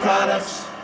products.